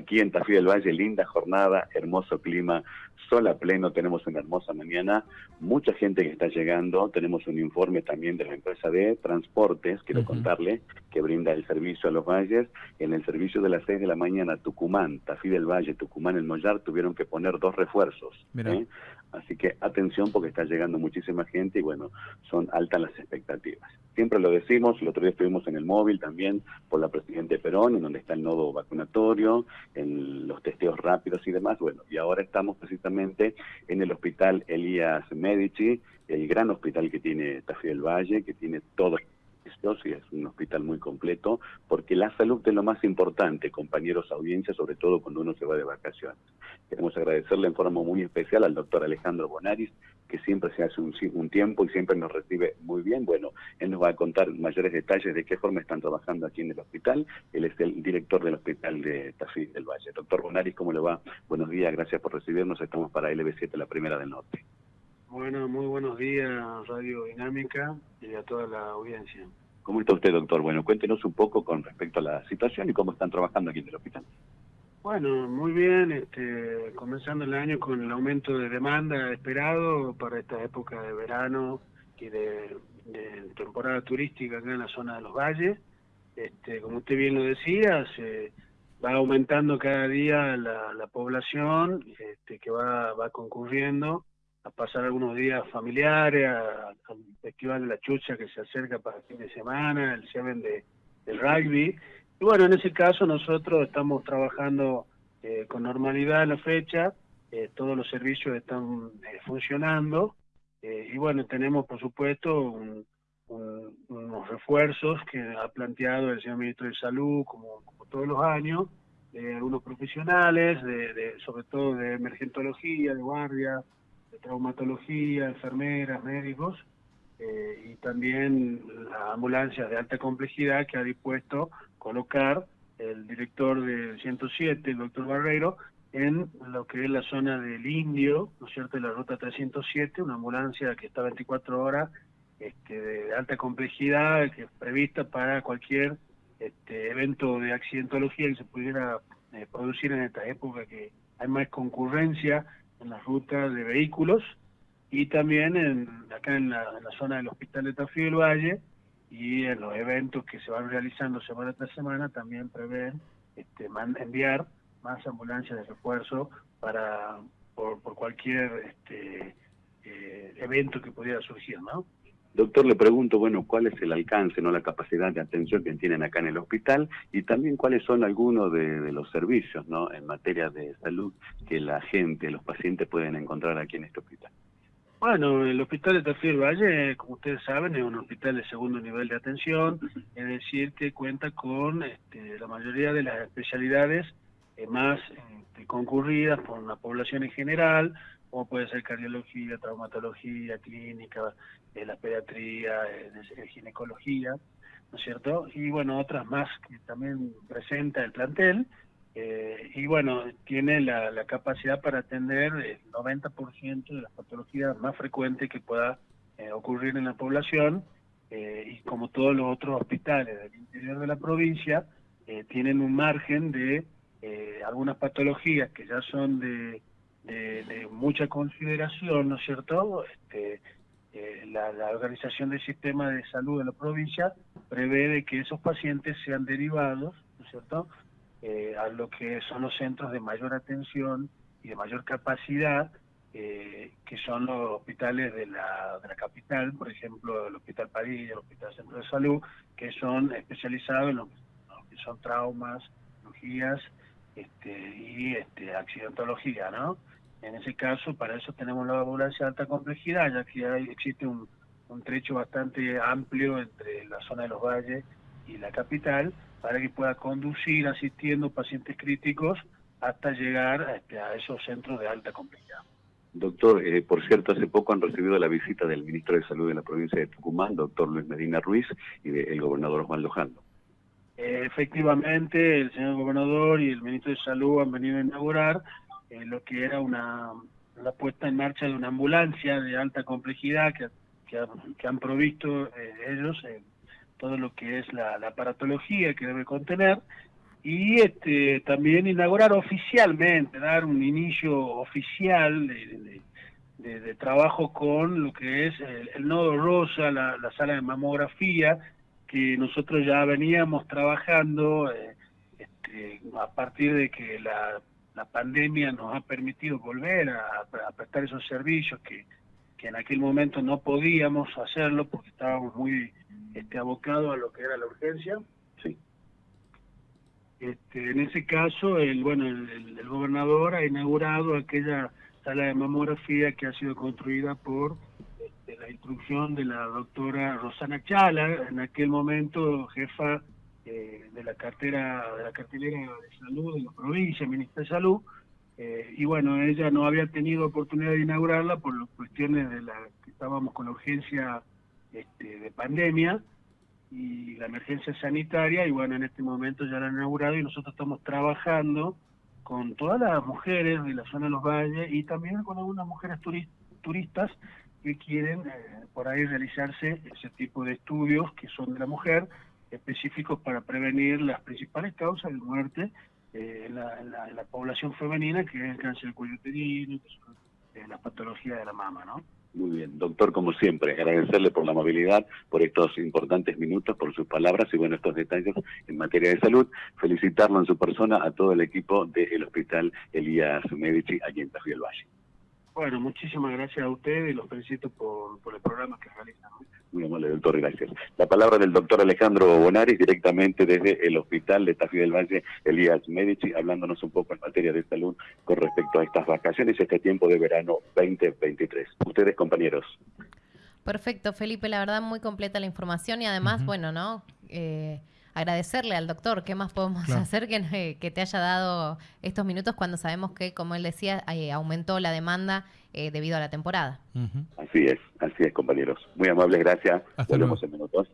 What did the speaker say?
aquí en Tafí del Valle, linda jornada, hermoso clima, sol a pleno, tenemos una hermosa mañana, mucha gente que está llegando, tenemos un informe también de la empresa de transportes, quiero contarle, que brinda el servicio a los valles, en el servicio de las 6 de la mañana, Tucumán, Tafí del Valle, Tucumán, El Mollar, tuvieron que poner dos refuerzos. ¿eh? Así que atención porque está llegando muchísima gente y bueno, son altas las expectativas. Siempre lo decimos, el otro día estuvimos en el móvil también por la Presidente Perón, en donde está el nodo vacunatorio, en los testeos rápidos y demás. Bueno, y ahora estamos precisamente en el hospital Elías Medici, el gran hospital que tiene Tafí del Valle, que tiene todo y es un hospital muy completo, porque la salud es lo más importante, compañeros audiencia, sobre todo cuando uno se va de vacaciones. Queremos agradecerle en forma muy especial al doctor Alejandro Bonaris, que siempre se hace un, un, tiempo y siempre nos recibe muy bien. Bueno, él nos va a contar mayores detalles de qué forma están trabajando aquí en el hospital. Él es el director del hospital de Tafí del Valle. Doctor Bonaris, ¿cómo le va? Buenos días, gracias por recibirnos. Estamos para LB7, la primera del norte. Bueno, muy buenos días, Radio Dinámica y a toda la audiencia. ¿Cómo está usted, doctor? Bueno, cuéntenos un poco con respecto a la situación y cómo están trabajando aquí en el hospital. Bueno, muy bien, este, comenzando el año con el aumento de demanda esperado para esta época de verano y de, temporada turística acá en la zona de los valles. Este, como usted bien lo decía, se va aumentando cada día la, población este, que va, va concurriendo a pasar algunos días familiares, al Festival de la Chucha que se acerca para el fin de semana, el Seven de, del rugby. Y bueno, en ese caso nosotros estamos trabajando eh, con normalidad en la fecha, eh, todos los servicios están eh, funcionando y bueno, tenemos por supuesto unos refuerzos que ha planteado el señor ministro de Salud como, todos los años, de algunos profesionales, de, sobre todo de emergentología, de guardia, de traumatología, enfermeras, médicos, eh, y también la ambulancia de alta complejidad que ha dispuesto colocar el director del 107, el doctor Barreiro, en lo que es la zona del Indio, ¿no es cierto?, de la ruta 307, una ambulancia que está 24 horas este, de alta complejidad, que es prevista para cualquier este, evento de accidentología que se pudiera eh, producir en esta época que hay más concurrencia en las rutas de vehículos y también en, acá en la, zona del Hospital de Tafí del Valle y en los eventos que se van realizando semana tras semana también prevén este, enviar más ambulancias de refuerzo para por, por cualquier este, eh, evento que pudiera surgir, ¿no? Doctor, le pregunto, bueno, ¿cuál es el alcance, no la capacidad de atención que tienen acá en el hospital y también cuáles son algunos de, los servicios, ¿no? En materia de salud que la gente, los pacientes pueden encontrar aquí en este hospital. Bueno, el hospital de Tafí Valle, como ustedes saben, es un hospital de segundo nivel de atención, es decir, que cuenta con este, la mayoría de las especialidades eh, más este, concurridas por la población en general, como puede ser cardiología, traumatología, clínica, eh, la pediatría, eh, ginecología, ¿no es cierto? Y bueno, otras más que también presenta el plantel. Eh, y bueno, tiene la, capacidad para atender el 90% de las patologías más frecuentes que pueda ocurrir en la población. y como todos los otros hospitales del interior de la provincia, tienen un margen de algunas patologías que ya son de de, mucha consideración, ¿no es cierto? Este, eh, la, Organización del Sistema de Salud de la provincia prevé que esos pacientes sean derivados, ¿no es cierto?, eh, a lo que son los centros de mayor atención y de mayor capacidad, eh, que son los hospitales de la, de la capital, por ejemplo, el Hospital París, el Hospital Centro de Salud, que son especializados en lo, que son traumas, cirugías este, y este, accidentología, ¿no? En ese caso, para eso tenemos la ambulancia de alta complejidad, ya que hay, existe un, trecho bastante amplio entre la zona de los valles y la capital, para que pueda conducir asistiendo pacientes críticos hasta llegar a, este, esos centros de alta complejidad. Doctor, eh, por cierto, hace poco han recibido la visita del ministro de Salud de la provincia de Tucumán, doctor Luis Medina Ruiz, y del gobernador Juan Lojando. Eh, efectivamente, el señor gobernador y el ministro de Salud han venido a inaugurar eh, lo que era una la puesta en marcha de una ambulancia de alta complejidad que, que, han provisto eh, ellos, todo lo que es la, aparatología que debe contener, y este, también inaugurar oficialmente, dar un inicio oficial de, trabajo con lo que es el, nodo rosa, la, sala de mamografía, que nosotros ya veníamos trabajando eh, este, a partir de que la, pandemia nos ha permitido volver a, prestar esos servicios que, que en aquel momento no podíamos hacerlo porque estábamos muy este, abocados a lo que era la urgencia. Sí. Este, en ese caso, el, bueno, el, gobernador ha inaugurado aquella sala de mamografía que ha sido construida por este, la instrucción de la doctora Rosana Chala, en aquel momento jefa eh, de la cartera de la cartelera de salud de la provincia, ministra de salud, eh, y bueno, ella no había tenido oportunidad de inaugurarla por las cuestiones de la que estábamos con la urgencia este, de pandemia, y la emergencia sanitaria y bueno, en este momento ya la han inaugurado y nosotros estamos trabajando con todas las mujeres de la zona de los valles y también con algunas mujeres turistas que quieren eh, por ahí realizarse ese tipo de estudios que son de la mujer, específicos para prevenir las principales causas de muerte eh, en, la, población femenina, que es el cáncer uterino, eh, las patologías de la mama, ¿no? Muy bien, doctor, como siempre, agradecerle por la amabilidad, por estos importantes minutos, por sus palabras y bueno, estos detalles en materia de salud. Felicitarlo en su persona a todo el equipo del Hospital Elías Medici aquí en Tafí del Valle. Bueno, muchísimas gracias a ustedes y los felicito por, por el programa que realizan. Muy amable, doctor, gracias. La palabra del doctor Alejandro Bonaris, directamente desde el Hospital de Tafí del Valle, Elías Medici, hablándonos un poco en materia de salud con respecto a estas vacaciones y este tiempo de verano 2023. Ustedes, compañeros. Perfecto, Felipe, la verdad muy completa la información y además, bueno, ¿no? Eh, agradecerle al doctor, ¿qué más podemos hacer que, que, te haya dado estos minutos cuando sabemos que, como él decía, eh, aumentó la demanda eh, debido a la temporada? Así es, así es, compañeros. Muy amables, gracias. Hasta Volvemos en minutos.